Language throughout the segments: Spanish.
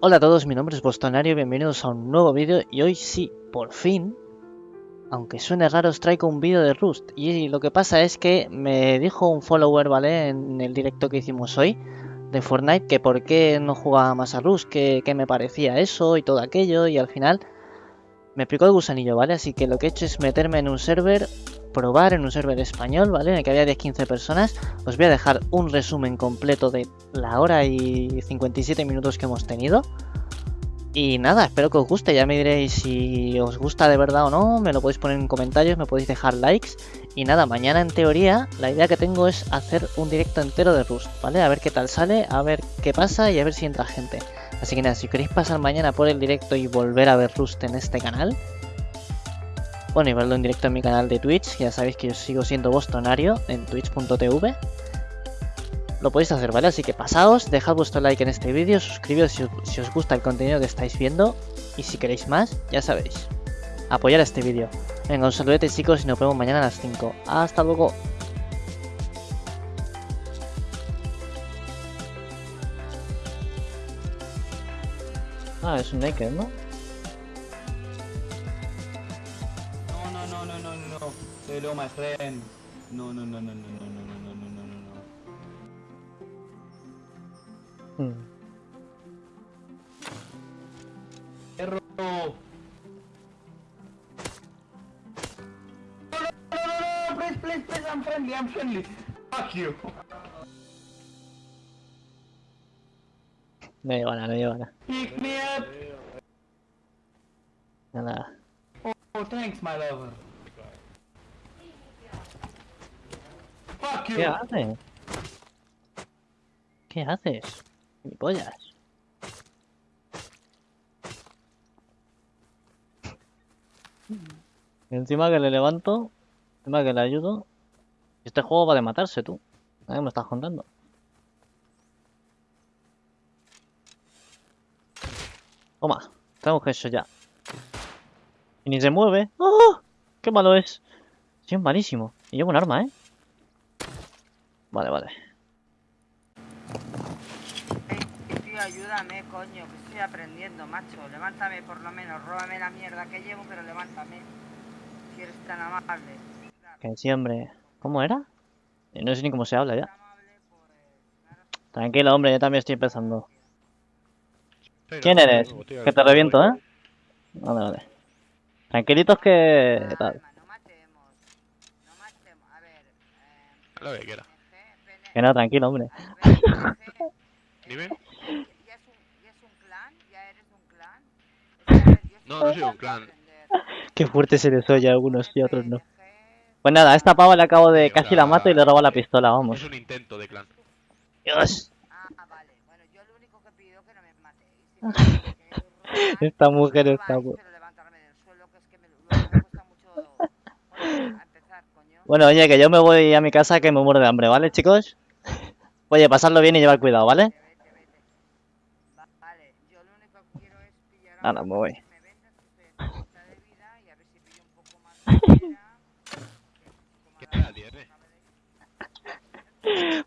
Hola a todos, mi nombre es Bostonario, bienvenidos a un nuevo vídeo y hoy sí, por fin, aunque suene raro, os traigo un vídeo de Rust. Y lo que pasa es que me dijo un follower, ¿vale? En el directo que hicimos hoy de Fortnite, que por qué no jugaba más a Rust, que, que me parecía eso y todo aquello, y al final me picó el gusanillo, ¿vale? Así que lo que he hecho es meterme en un server probar en un server español, ¿vale? En el que había 10-15 personas. Os voy a dejar un resumen completo de la hora y 57 minutos que hemos tenido. Y nada, espero que os guste, ya me diréis si os gusta de verdad o no, me lo podéis poner en comentarios, me podéis dejar likes. Y nada, mañana en teoría la idea que tengo es hacer un directo entero de Rust, ¿vale? A ver qué tal sale, a ver qué pasa y a ver si entra gente. Así que nada, si queréis pasar mañana por el directo y volver a ver Rust en este canal, bueno, y verlo en directo en mi canal de Twitch, ya sabéis que yo sigo siendo bostonario en twitch.tv. Lo podéis hacer, ¿vale? Así que pasaos, dejad vuestro like en este vídeo, suscribíos si, si, os gusta el contenido que estáis viendo. Y si queréis más, ya sabéis, apoyar este vídeo. Venga, un saludete chicos y nos vemos mañana a las 5. Hasta luego. Ah, es un naked, ¿no? Hello, my friend. No, no, no, no, no, no, no, no, no, no, no, no. Hmm. Error. No, no, no, no, no, please, please, please, I'm friendly, I'm friendly. Fuck you. Nada, no lleva nada. Pick me up. Nada. Oh, thanks, my lover. Fuck you. ¿Qué haces? ¿Qué haces? Mi pollas. Y encima que le levanto, encima que le ayudo. Este juego va de matarse, tú. ¿Qué me estás contando? Toma, tenemos eso ya. Y ni se mueve. ¡Oh! ¡Qué malo es! Sí, es malísimo. Y llevo un arma, ¿eh? Vale, vale. Tío, ayúdame, coño, que estoy aprendiendo, macho. Levántame por lo menos, róbame la mierda que llevo, pero levántame. Si eres tan amable. Que sí, hombre. ¿Cómo era? Eh, No sé ni cómo se habla ya. pues... Tranquilo, hombre, yo también estoy empezando. ¿Quién eres? Que te reviento, ¿eh? Vale, vale. Tranquilitos que... Tal. Lo que quiera. Que no, tranquilo, hombre. Dime. No, no soy un clan. Qué fuerte se les oye a algunos y a otros no. Pues nada, a esta pava le acabo de... casi la mato y le robo la eh, pistola, vamos. Es un intento de clan. Dios. Esta mujer está... Bueno, oye, que yo me voy a mi casa que me muero de hambre, ¿vale, chicos? Oye, pasarlo bien y llevar cuidado, ¿vale? Vale, yo lo único que quiero es pillar Ahora me voy.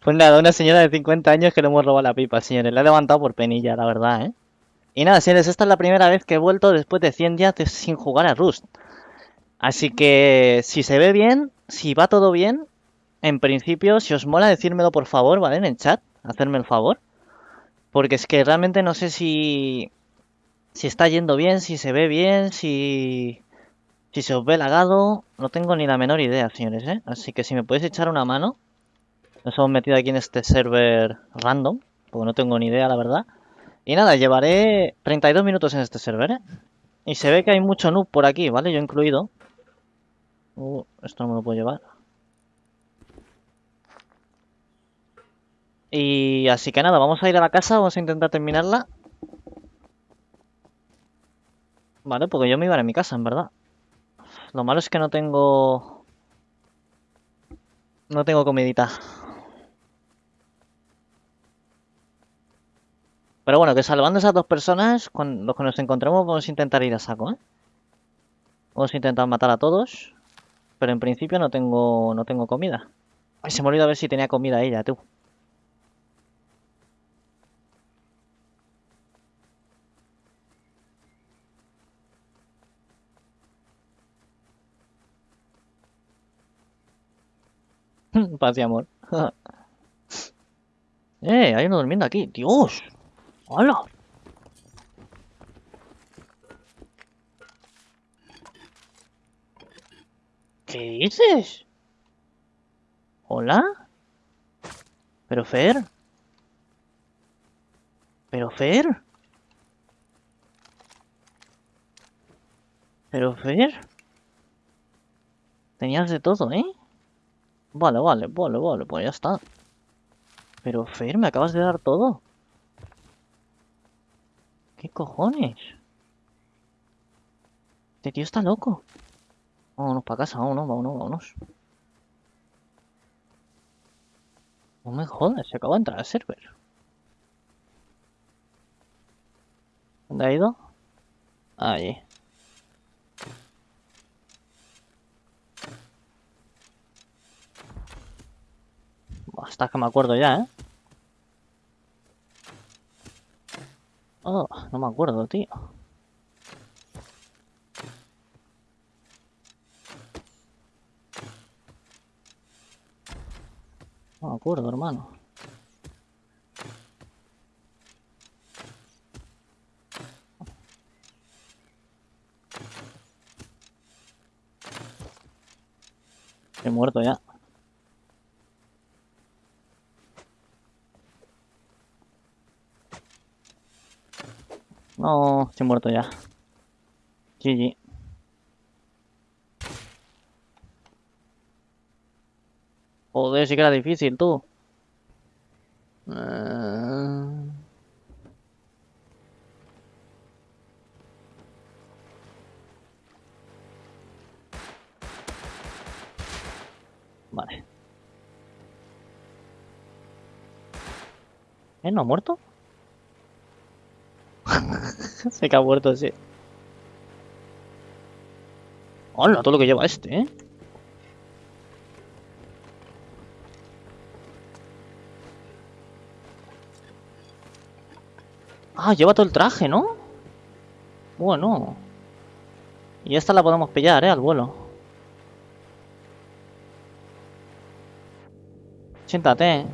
Pues nada, una señora de 50 años que le hemos robado la pipa, señores. La he levantado por penilla, la verdad, ¿eh? Y nada, señores, esta es la primera vez que he vuelto después de 100 días sin jugar a Rust. Así que, si se ve bien, si va todo bien, en principio, si os mola, decírmelo por favor, ¿vale? En chat, hacerme el favor. Porque es que realmente no sé si... Si está yendo bien, si se ve bien, si... Si se os ve lagado, no tengo ni la menor idea, señores, ¿eh? Así que si me podéis echar una mano... Nos hemos metido aquí en este server random, porque no tengo ni idea, la verdad. Y nada, llevaré 32 minutos en este server, ¿eh? Y se ve que hay mucho noob por aquí, ¿vale? Yo incluido. Uh, esto no me lo puedo llevar. Y así que nada, vamos a ir a la casa, vamos a intentar terminarla. Vale, porque yo me iba a a mi casa, en verdad. Lo malo es que no tengo... No tengo comidita. Pero bueno, que salvando esas dos personas, los que nos encontremos vamos a intentar ir a saco, ¿eh? Vamos a intentar matar a todos. Pero en principio no tengo no tengo comida. Ay, se me olvidó a ver si tenía comida ella, tú. Paz y amor. ¡Eh! Hay uno durmiendo aquí. ¡Dios! ¡Hola! ¿Qué dices? ¿Hola? ¿Pero Fer? ¿Pero Fer? ¿Pero Fer? Tenías de todo, ¿eh? Vale, vale, vale, vale, pues ya está. Pero Fer, me acabas de dar todo. ¿Qué cojones? Este tío está loco. Vámonos para casa, vámonos, vámonos, vámonos. No me jodas, se acaba de entrar al server. ¿Dónde ha ido? Allí. Hasta que me acuerdo ya, ¿eh? Oh, no me acuerdo, tío. No me acuerdo, hermano. He muerto ya. No, estoy muerto ya. GG. Joder, sí que era difícil, tú. Eh, Vale. ¿Eh? ¿No ha muerto? Se que ha muerto, sí. Hola, todo lo que lleva este, ¿eh? Ah, lleva todo el traje, ¿no? Bueno. Y esta la podemos pillar, ¿eh? Al vuelo. Siéntate.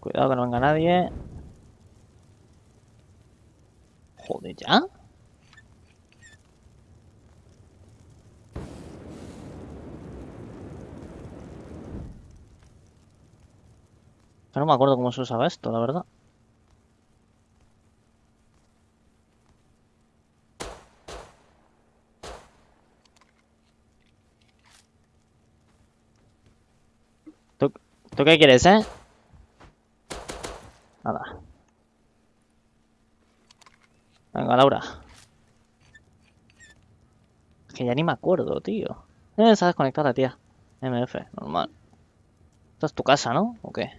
Cuidado que no venga nadie. Joder, ¿ya? No me acuerdo cómo se usaba esto, la verdad. ¿Tú, ¿tú qué quieres, eh? Nada. Venga, Laura. Es que ya ni me acuerdo, tío. Eh, desconectado la tía. MF, normal. Esta es tu casa, ¿no? ¿O qué?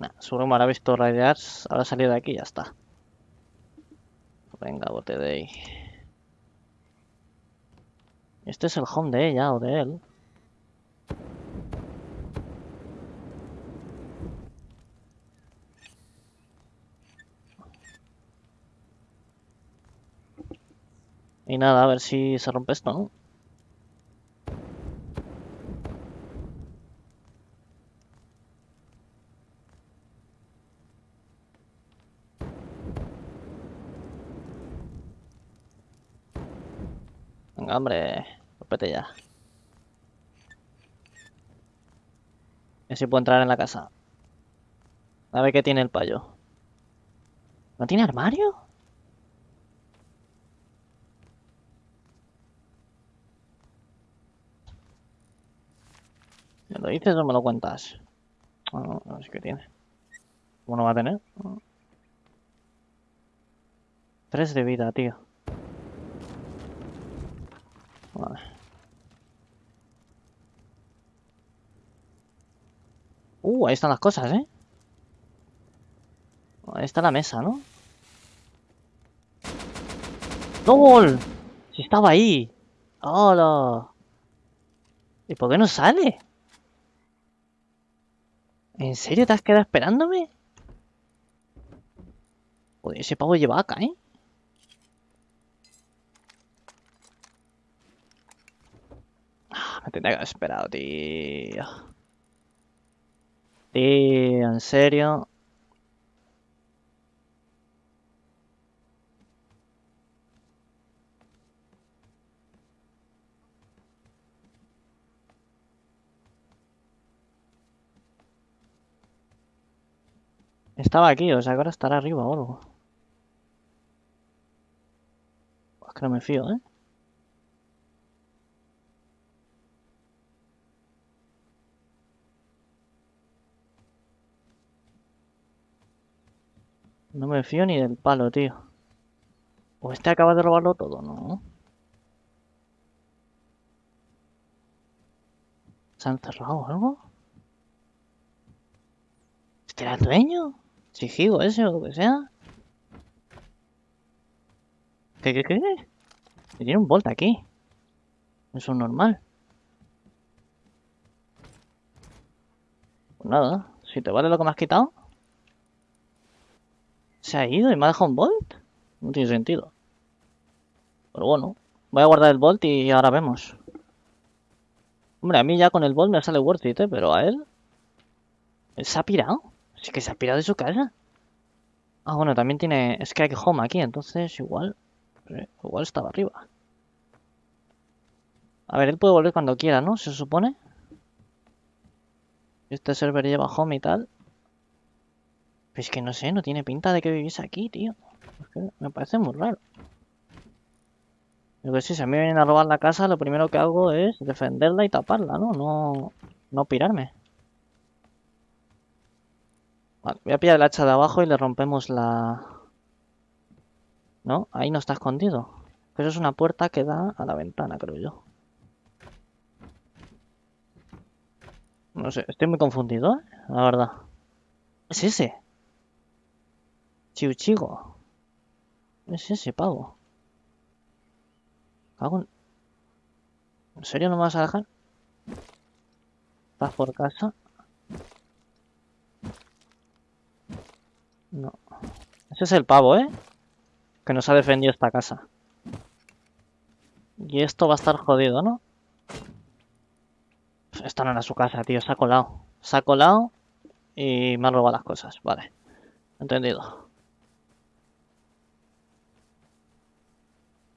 Nah, seguro me habrá visto raidear, habrá salido de aquí y ya está. Venga, bote de ahí. Este es el home de ella o de él. Y nada, a ver si se rompe esto, ¿no? Venga, hombre, rompete ya. Ver si puedo entrar en la casa. A ver qué tiene el payo. ¿No tiene armario? ¿Me lo dices o me lo cuentas? No, no sé qué tiene. ¿Cómo no va a tener? Tres de vida, tío. Vale. Uh, ahí están las cosas, ¿eh? Ahí está la mesa, ¿no? ¡Gol! Si estaba ahí. ¡Hola! ¿Y por qué no sale? ¿En serio te has quedado esperándome? Joder, ese pavo lleva acá, ¿eh? Ah, me tendría que haber esperado, tío. Tío, en serio. Estaba aquí, o sea ahora estará arriba o algo. Es que no me fío, ¿eh? No me fío ni del palo, tío. ¿O este acaba de robarlo todo? No. ¿Se han cerrado o algo? ¿Este era el dueño? Sigigo ese o lo que sea. ¿Qué, qué, qué? Tiene un Bolt aquí. Eso es normal. Pues nada, si te vale lo que me has quitado. Se ha ido y me ha dejado un Bolt. No tiene sentido. Pero bueno, voy a guardar el Bolt y ahora vemos. Hombre, a mí ya con el Bolt me sale worth it, ¿eh? Pero a él... Él se ha pirado. Sí que se ha pirado de su casa. Ah, bueno, también tiene Skype Home aquí, entonces igual... eh, Igual estaba arriba. A ver, él puede volver cuando quiera, ¿no? Se supone. Este server lleva home y tal. Pero es que no sé, no tiene pinta de que viviese aquí, tío. Es que me parece muy raro. Lo que si mí me vienen a robar la casa, lo primero que hago es defenderla y taparla, ¿no? No, no pirarme. Voy a pillar el hacha de abajo y le rompemos la... ¿No? Ahí no está escondido. Pero es una puerta que da a la ventana, creo yo. No sé, estoy muy confundido, ¿eh? La verdad. Es ese. Chiuchigo. Es ese pavo. Cago en... ¿En serio no me vas a dejar? ¿Estás por casa? No. Ese es el pavo, ¿eh? Que nos ha defendido esta casa. Y esto va a estar jodido, ¿no? Esto no era su casa, tío. Se ha colado. Se ha colado y me ha robado las cosas. Vale. Entendido.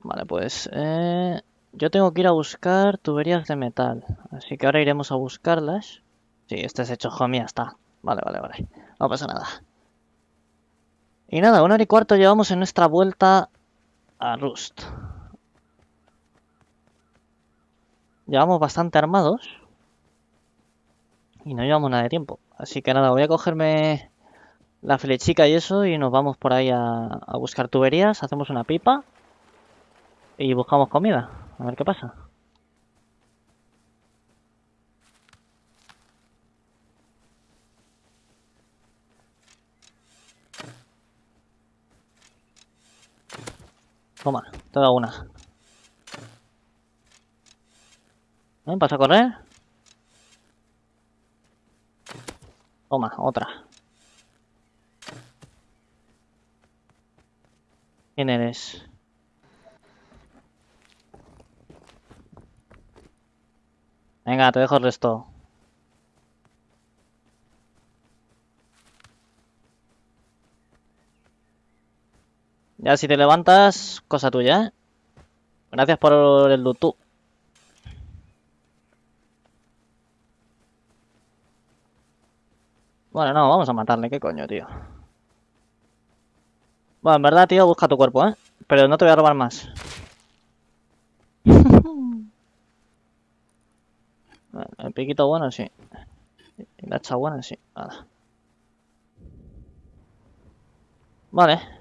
Vale, pues... eh, Yo tengo que ir a buscar tuberías de metal. Así que ahora iremos a buscarlas. Sí, este es hecho homie, ya está. Vale, vale, vale. No pasa nada. Y nada, una hora y cuarto llevamos en nuestra vuelta a Rust. Llevamos bastante armados. Y no llevamos nada de tiempo. Así que nada, voy a cogerme la flechica y eso y nos vamos por ahí a, a buscar tuberías. Hacemos una pipa. Y buscamos comida. A ver qué pasa. Toma, te da una. ¿Eh? ¿Vas a correr? Toma, otra. ¿Quién eres? Venga, te dejo el resto. Ya si te levantas, cosa tuya, ¿eh? Gracias por el loot. Bueno, no, vamos a matarle, ¿qué coño, tío? Bueno, en verdad, tío, busca tu cuerpo, ¿eh? Pero no te voy a robar más. Bueno, el piquito bueno, sí. Y la hacha buena, sí. Nada. Vale.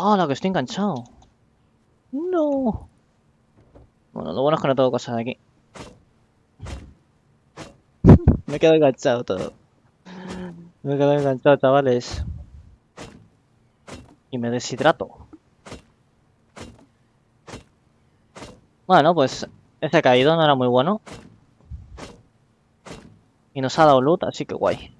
¡Ah, la que estoy enganchado! ¡No! Bueno, lo bueno es que no tengo cosas aquí. Me he quedado enganchado todo. Me he quedado enganchado, chavales. Y me deshidrato. Bueno, pues ese caído no era muy bueno. Y nos ha dado loot, así que guay.